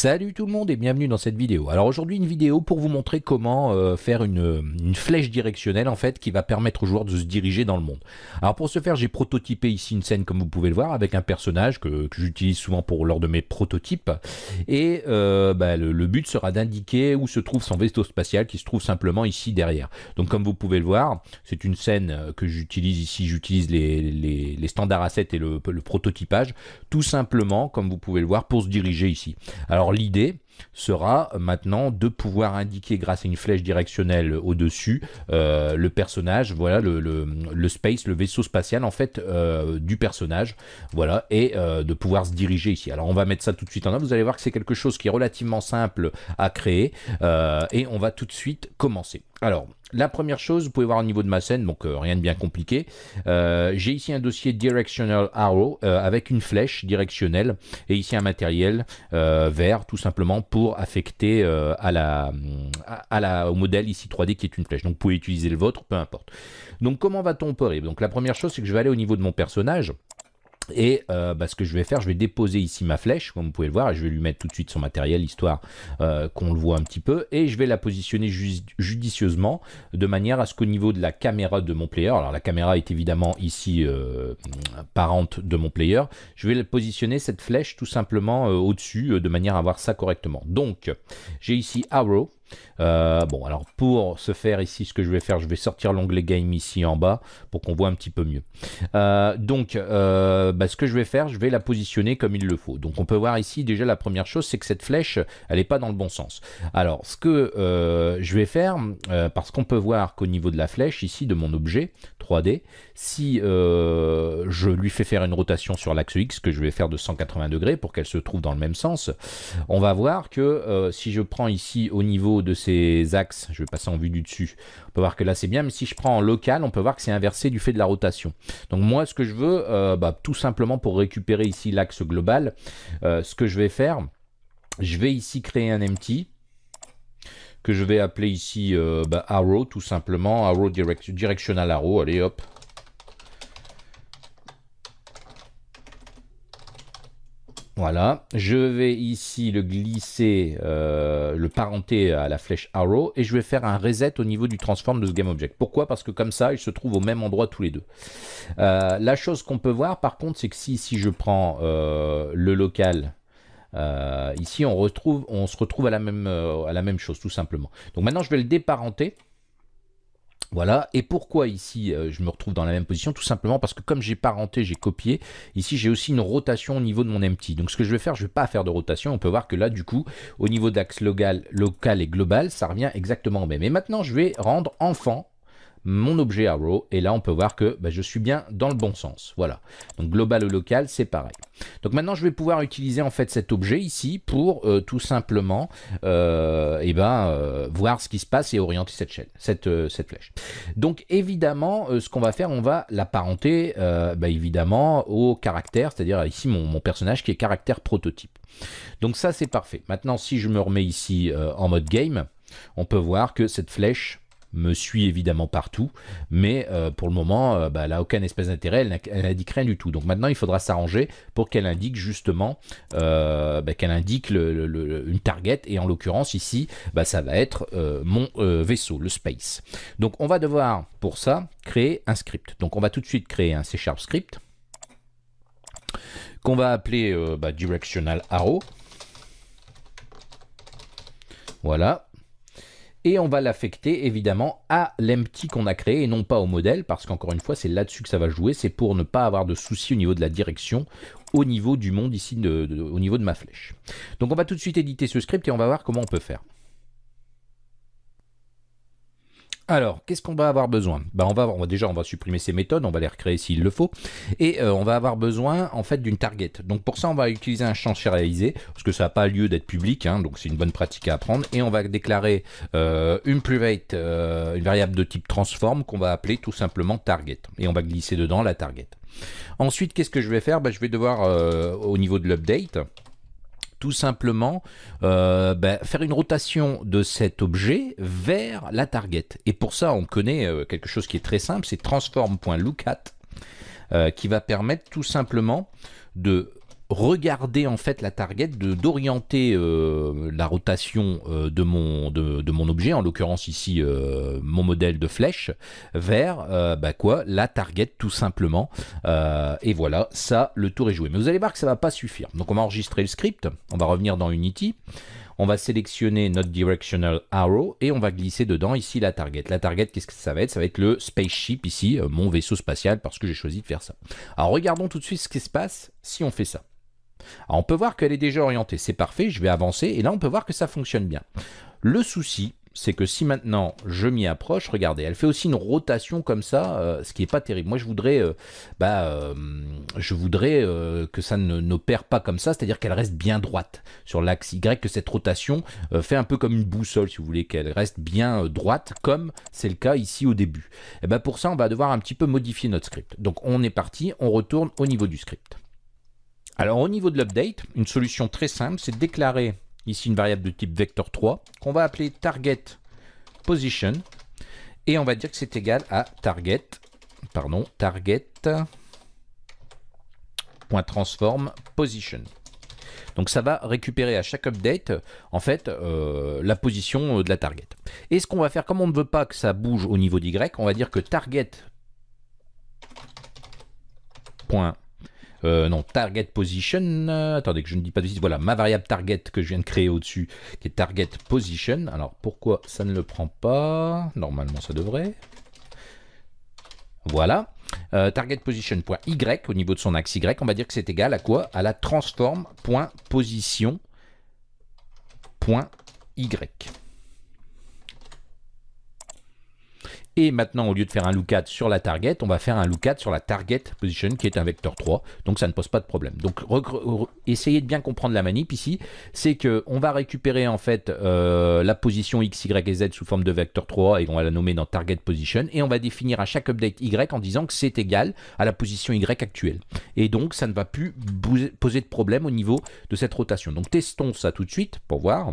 Salut tout le monde et bienvenue dans cette vidéo. Alors aujourd'hui une vidéo pour vous montrer comment euh, faire une, flèche directionnelle en fait qui va permettre aux joueurs de se diriger dans le monde. Alors pour ce faire j'ai prototypé ici une scène comme vous pouvez le voir avec un personnage que, j'utilise souvent pour lors de mes prototypes et euh, bah, le, but sera d'indiquer où se trouve son vaisseau spatial qui se trouve simplement ici derrière. Donc comme vous pouvez le voir c'est une scène que j'utilise ici, j'utilise les, les, les, standards assets et le, le prototypage tout simplement comme vous pouvez le voir pour se diriger ici. Alors, alors l'idée sera maintenant de pouvoir indiquer grâce à une flèche directionnelle au-dessus euh, le personnage, voilà le, le, space, le vaisseau spatial en fait euh, du personnage, voilà, et euh, de pouvoir se diriger ici. Alors on va mettre ça tout de suite en œuvre, vous allez voir que c'est quelque chose qui est relativement simple à créer, et on va tout de suite commencer. Alors, la première chose, vous pouvez voir au niveau de ma scène, donc euh, rien de bien compliqué. Euh, J'ai ici un dossier Directional Arrow euh, avec une flèche directionnelle et ici un matériel vert tout simplement pour affecter au modèle ici 3D qui est une flèche. Donc vous pouvez utiliser le vôtre, peu importe. Donc comment va-t-on opérer? Donc la première chose c'est que je vais aller au niveau de mon personnage. Et euh, bah, ce que je vais faire, je vais déposer ici ma flèche, comme vous pouvez le voir, et je vais lui mettre tout de suite son matériel, histoire euh, qu'on le voit un petit peu, et je vais la positionner judicieusement, de manière à ce qu'au niveau de la caméra de mon player, alors la caméra est évidemment ici euh, parente de mon player, je vais positionner cette flèche tout simplement au-dessus, de manière à voir ça correctement. Donc, j'ai ici Arrow, euh, bon, alors pour ce faire ici, ce que je vais faire, je vais sortir l'onglet Game ici en bas pour qu'on voit un petit peu mieux. Euh, donc, euh, bah, ce que je vais faire, je vais la positionner comme il le faut. Donc, on peut voir ici déjà la première chose, c'est que cette flèche, elle n'est pas dans le bon sens. Alors, ce que je vais faire, parce qu'on peut voir qu'au niveau de la flèche ici, de mon objet 3D, si je lui fais faire une rotation sur l'axe X, que je vais faire de 180 degrés pour qu'elle se trouve dans le même sens, on va voir que si je prends ici au niveau de ces axes, je vais passer en vue du dessus, on peut voir que là c'est bien, mais si je prends en local, on peut voir que c'est inversé du fait de la rotation. Donc moi ce que je veux, euh, bah, tout simplement pour récupérer ici l'axe global, euh, ce que je vais faire, je vais ici créer un empty, que je vais appeler ici euh, bah, arrow tout simplement, arrow direct, directional arrow, allez hop, Voilà, je vais ici le glisser, euh, le parenter à la flèche arrow et je vais faire un reset au niveau du transform de ce GameObject. Pourquoi? Parce que comme ça, ils se trouvent au même endroit tous les deux. Euh, la chose qu'on peut voir par contre, c'est que si, je prends euh, le local, ici on, se retrouve à la même chose tout simplement. Donc maintenant je vais le déparenter. Voilà, et pourquoi ici euh, je me retrouve dans la même position Tout simplement parce que comme j'ai parenté, j'ai copié, ici j'ai aussi une rotation au niveau de mon empty. Donc ce que je vais faire, je ne vais pas faire de rotation, on peut voir que là du coup, au niveau d'axe local, local et global, ça revient exactement au même. Et maintenant je vais rendre enfant mon objet arrow et là on peut voir que bah, je suis bien dans le bon sens. Voilà. Donc global ou local c'est pareil. Donc maintenant je vais pouvoir utiliser en fait cet objet ici pour euh, tout simplement euh, et eh ben euh, voir ce qui se passe et orienter cette chaîne cette, euh, flèche. Donc évidemment ce qu'on va faire on va l'apparenter bah, évidemment au caractère c'est à dire ici mon, personnage qui est caractère prototype. Donc ça c'est parfait. Maintenant si je me remets ici en mode game on peut voir que cette flèche me suit évidemment partout, mais euh, pour le moment, euh, bah, elle n'a aucun espèce d'intérêt, elle n'indique rien du tout. Donc maintenant, il faudra s'arranger pour qu'elle indique justement, euh, bah, qu'elle indique une target, et en l'occurrence ici, bah, ça va être mon vaisseau, le space. Donc on va devoir, pour ça, créer un script. Donc on va tout de suite créer un C Sharp script, qu'on va appeler bah, directional arrow. Voilà, et on va l'affecter évidemment à l'empty qu'on a créé et non pas au modèle parce qu'encore une fois c'est là-dessus que ça va jouer, c'est pour ne pas avoir de soucis au niveau de la direction au niveau du monde ici, au niveau de ma flèche. Donc on va tout de suite éditer ce script et on va voir comment on peut faire. Alors, qu'est-ce qu'on va avoir besoin? Bah, on va, on va, Déjà, on va supprimer ces méthodes, on va les recréer s'il le faut, et euh, on va avoir besoin en fait d'une target. Donc pour ça, on va utiliser un champ sérialisé, parce que ça n'a pas lieu d'être public, hein, donc c'est une bonne pratique à apprendre, et on va déclarer euh, une private, euh, une variable de type transform qu'on va appeler tout simplement target, et on va glisser dedans la target. Ensuite, qu'est-ce que je vais faire? Bah, Je vais devoir, au niveau de l'update, tout simplement euh, ben, faire une rotation de cet objet vers la target. Et pour ça, on connaît euh, quelque chose qui est très simple, c'est transform.lookat, euh, qui va permettre tout simplement de regarder en fait la target, d'orienter euh, la rotation euh, de, mon, de, mon objet, en l'occurrence ici euh, mon modèle de flèche, vers bah quoi la target tout simplement. et voilà, ça le tour est joué. Mais vous allez voir que ça va pas suffire. Donc on va enregistrer le script, on va revenir dans Unity. On va sélectionner notre directional arrow et on va glisser dedans ici la target. La target, qu'est-ce que ça va être? Ça va être le spaceship ici, mon vaisseau spatial, parce que j'ai choisi de faire ça. Alors regardons tout de suite ce qui se passe si on fait ça. Alors on peut voir qu'elle est déjà orientée, c'est parfait, je vais avancer, et là on peut voir que ça fonctionne bien. Le souci, c'est que si maintenant je m'y approche, regardez, elle fait aussi une rotation comme ça, euh, ce qui n'est pas terrible. Moi, je voudrais, euh, bah, euh, je voudrais que ça n'opère pas comme ça, c'est-à-dire qu'elle reste bien droite sur l'axe Y, que cette rotation fait un peu comme une boussole, si vous voulez, qu'elle reste bien droite, comme c'est le cas ici au début. Et ben pour ça, on va devoir un petit peu modifier notre script. Donc on est parti, on retourne au niveau du script. Alors au niveau de l'update, une solution très simple, c'est de déclarer ici une variable de type vector3 qu'on va appeler target position et on va dire que c'est égal à target, pardon. Donc ça va récupérer à chaque update en fait euh, la position de la target. Et ce qu'on va faire, comme on ne veut pas que ça bouge au niveau d'y, on va dire que target euh, non, target position, euh, attendez que je ne dis pas de voilà, ma variable target que je viens de créer au-dessus, qui est target position. Alors pourquoi ça ne le prend pas? Normalement ça devrait. Voilà. Euh, target position.y au niveau de son axe Y, on va dire que c'est égal à quoi? À la transform.position.y. Et maintenant, au lieu de faire un lookat sur la target, on va faire un lookat sur la target position qui est un vecteur 3. Donc ça ne pose pas de problème. Donc essayez de bien comprendre la manip ici. C'est qu'on va récupérer en fait euh, la position x, y et z sous forme de vecteur 3 et on va la nommer dans target position. Et on va définir à chaque update y en disant que c'est égal à la position y actuelle. Et donc ça ne va plus poser de problème au niveau de cette rotation. Donc testons ça tout de suite pour voir.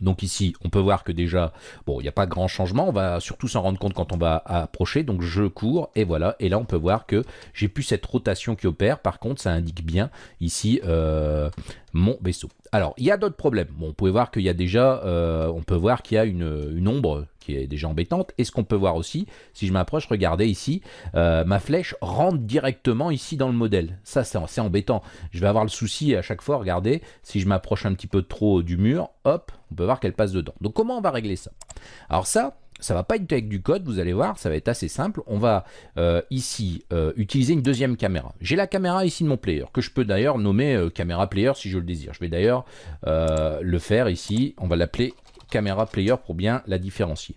Donc ici, on peut voir que déjà, bon, il n'y a pas grand changement. On va surtout s'en rendre compte quand on va approcher. Donc je cours et voilà. Et là, on peut voir que j'ai plus cette rotation qui opère. Par contre, ça indique bien ici euh, mon vaisseau. Alors, il y a d'autres problèmes. Bon, on peut voir qu'il y a déjà, euh, on peut voir qu'il y a une, ombre qui est déjà embêtante. Et ce qu'on peut voir aussi, si je m'approche, regardez ici, euh, ma flèche rentre directement ici dans le modèle. Ça, c'est embêtant. Je vais avoir le souci à chaque fois, regardez, si je m'approche un petit peu trop du mur, hop, on peut voir qu'elle passe dedans. Donc, comment on va régler ça? Alors ça, ça va pas être avec du code, vous allez voir, ça va être assez simple. On va euh, ici euh, utiliser une deuxième caméra. J'ai la caméra ici de mon player, que je peux d'ailleurs nommer caméra player si je le désire. Je vais d'ailleurs le faire ici, on va l'appeler caméra player pour bien la différencier.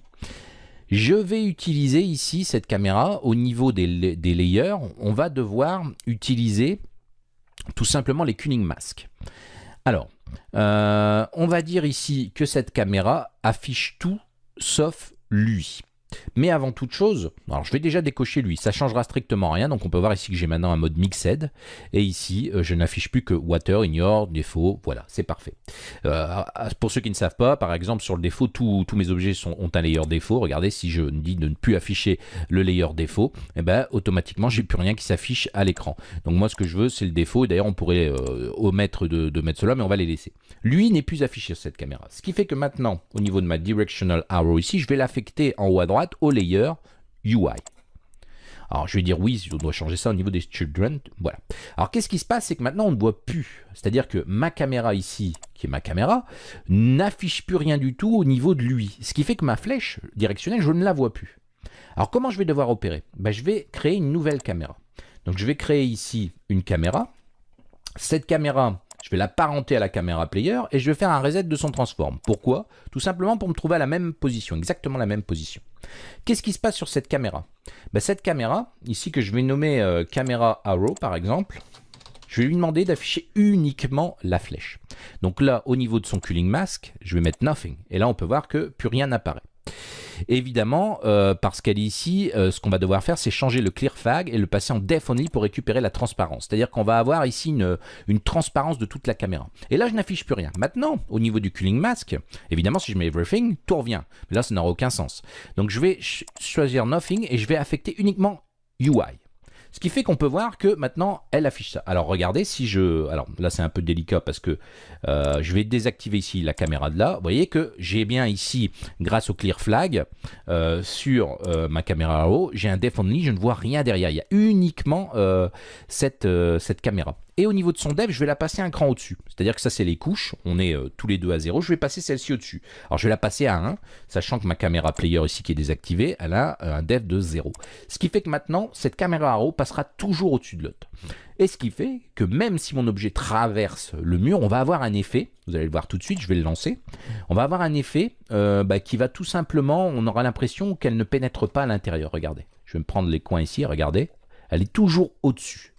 Je vais utiliser ici cette caméra au niveau des, layers. On va devoir utiliser tout simplement les Kuning Mask. Alors, on va dire ici que cette caméra affiche tout sauf lui. Mais avant toute chose, alors je vais déjà décocher lui, ça changera strictement rien, donc on peut voir ici que j'ai maintenant un mode mixed, et ici euh, je n'affiche plus que water, ignore, défaut, voilà, c'est parfait. Euh, pour ceux qui ne savent pas, par exemple sur le défaut, tous mes objets ont un layer défaut, regardez, si je dis de ne plus afficher le layer défaut, eh ben, automatiquement j'ai plus rien qui s'affiche à l'écran. Donc moi ce que je veux c'est le défaut, d'ailleurs on pourrait euh, omettre de, de, mettre cela, mais on va les laisser. Lui n'est plus affiché sur cette caméra, ce qui fait que maintenant, au niveau de ma directional arrow ici, je vais l'affecter en haut à droite au layer UI. Alors je vais dire oui, je dois changer ça au niveau des children. Voilà. Alors qu'est-ce qui se passe? C'est que maintenant on ne voit plus. C'est-à-dire que ma caméra ici, qui est ma caméra, n'affiche plus rien du tout au niveau de lui. Ce qui fait que ma flèche directionnelle, je ne la vois plus. Alors comment je vais devoir opérer? Ben, Je vais créer une nouvelle caméra. Donc je vais créer ici une caméra. Cette caméra, je vais la parenter à la caméra player et je vais faire un reset de son transform. Pourquoi? Tout simplement pour me trouver à la même position, exactement la même position. Qu'est-ce qui se passe sur cette caméra? Ben, Cette caméra, ici que je vais nommer euh, caméra arrow par exemple, je vais lui demander d'afficher uniquement la flèche. Donc là, au niveau de son cooling mask, je vais mettre nothing. Et là, on peut voir que plus rien n'apparaît. Évidemment, euh, parce qu'elle est ici, euh, ce qu'on va devoir faire, c'est changer le clear fag et le passer en def only pour récupérer la transparence. C'est-à-dire qu'on va avoir ici une, une, transparence de toute la caméra. Et là, je n'affiche plus rien. Maintenant, au niveau du cooling mask, évidemment, si je mets everything, tout revient. Mais là, ça n'aura aucun sens. Donc, je vais choisir nothing et je vais affecter uniquement UI. Ce qui fait qu'on peut voir que maintenant, elle affiche ça. Alors regardez, si je... Alors là, c'est un peu délicat parce que euh, je vais désactiver ici la caméra de là. Vous voyez que j'ai bien ici, grâce au clear flag, euh, sur euh, ma caméra haut, j'ai un def only, je ne vois rien derrière. Il y a uniquement cette, cette caméra. Et au niveau de son dev, je vais la passer un cran au-dessus. C'est-à-dire que ça, c'est les couches. On est euh, tous les deux à 0. Je vais passer celle-ci au-dessus. Alors, je vais la passer à 1, sachant que ma caméra player ici qui est désactivée, elle a euh, un dev de 0. Ce qui fait que maintenant, cette caméra arrow passera toujours au-dessus de l'autre. Et ce qui fait que même si mon objet traverse le mur, on va avoir un effet, vous allez le voir tout de suite, je vais le lancer, on va avoir un effet euh, bah, qui va tout simplement, on aura l'impression qu'elle ne pénètre pas à l'intérieur. Regardez, je vais me prendre les coins ici, regardez, elle est toujours au-dessus.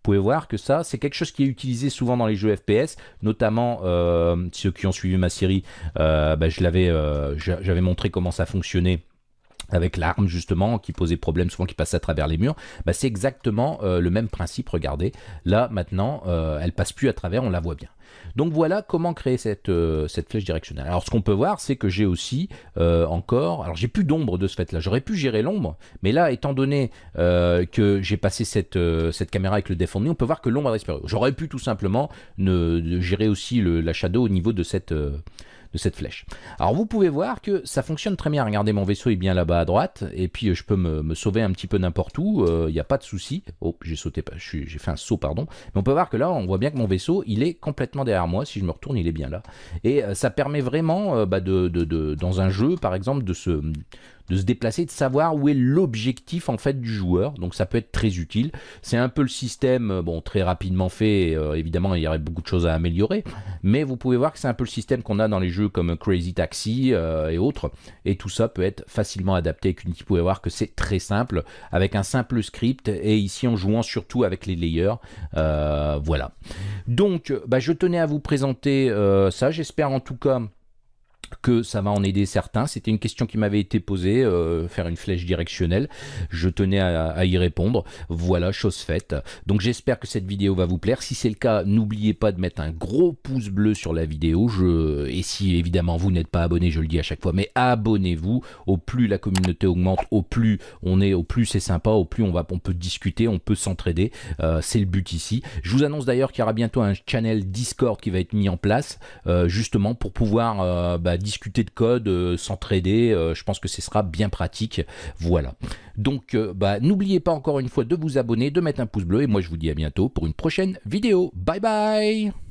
Vous pouvez voir que ça, c'est quelque chose qui est utilisé souvent dans les jeux FPS, notamment euh, ceux qui ont suivi ma série, euh, bah, euh, j'avais montré comment ça fonctionnait avec l'arme justement qui posait problème souvent qui passait à travers les murs bah, c'est exactement le même principe regardez là maintenant elle passe plus à travers on la voit bien donc voilà comment créer cette, euh, flèche directionnelle. Alors ce qu'on peut voir, c'est que j'ai aussi euh, encore, alors j'ai plus d'ombre de ce fait-là, j'aurais pu gérer l'ombre, mais là, étant donné euh, que j'ai passé cette, caméra avec le défendu, on peut voir que l'ombre a disparu. J'aurais pu tout simplement gérer aussi la shadow au niveau de cette de cette flèche. Alors vous pouvez voir que ça fonctionne très bien. Regardez, mon vaisseau est bien là-bas à droite, et puis euh, je peux me, sauver un petit peu n'importe où, il euh, n'y a pas de souci. Oh, j'ai sauté, j'ai fait un saut, pardon. Mais on peut voir que là, on voit bien que mon vaisseau, il est complètement derrière moi. Si je me retourne, il est bien là. Et euh, ça permet vraiment, bah, de, dans un jeu, par exemple, de se de se déplacer, de savoir où est l'objectif en fait du joueur. Donc ça peut être très utile. C'est un peu le système, euh, bon, très rapidement fait. Euh, évidemment, il y aurait beaucoup de choses à améliorer, mais vous pouvez voir que c'est un peu le système qu'on a dans les jeux comme Crazy Taxi euh, et autres. Et tout ça peut être facilement adapté avec Unity. Vous pouvez voir que c'est très simple avec un simple script et ici en jouant surtout avec les layers. voilà. Donc, bah, je tenais à vous présenter ça. J'espère en tout cas que ça va en aider certains. C'était une question qui m'avait été posée, euh, faire une flèche directionnelle. Je tenais à, y répondre. Voilà, chose faite. Donc j'espère que cette vidéo va vous plaire. Si c'est le cas, n'oubliez pas de mettre un gros pouce bleu sur la vidéo. Je... Et si évidemment vous n'êtes pas abonné, je le dis à chaque fois, mais abonnez-vous. Au plus la communauté augmente, au plus on est, au plus c'est sympa, au plus on, va, on peut discuter, on peut s'entraider. Euh, c'est le but ici. Je vous annonce d'ailleurs qu'il y aura bientôt un channel Discord qui va être mis en place, euh, justement pour pouvoir bah, discuter de code, euh, s'entraider, euh, je pense que ce sera bien pratique. Voilà. Donc, euh, bah, n'oubliez pas encore une fois de vous abonner, de mettre un pouce bleu, et moi je vous dis à bientôt pour une prochaine vidéo. Bye bye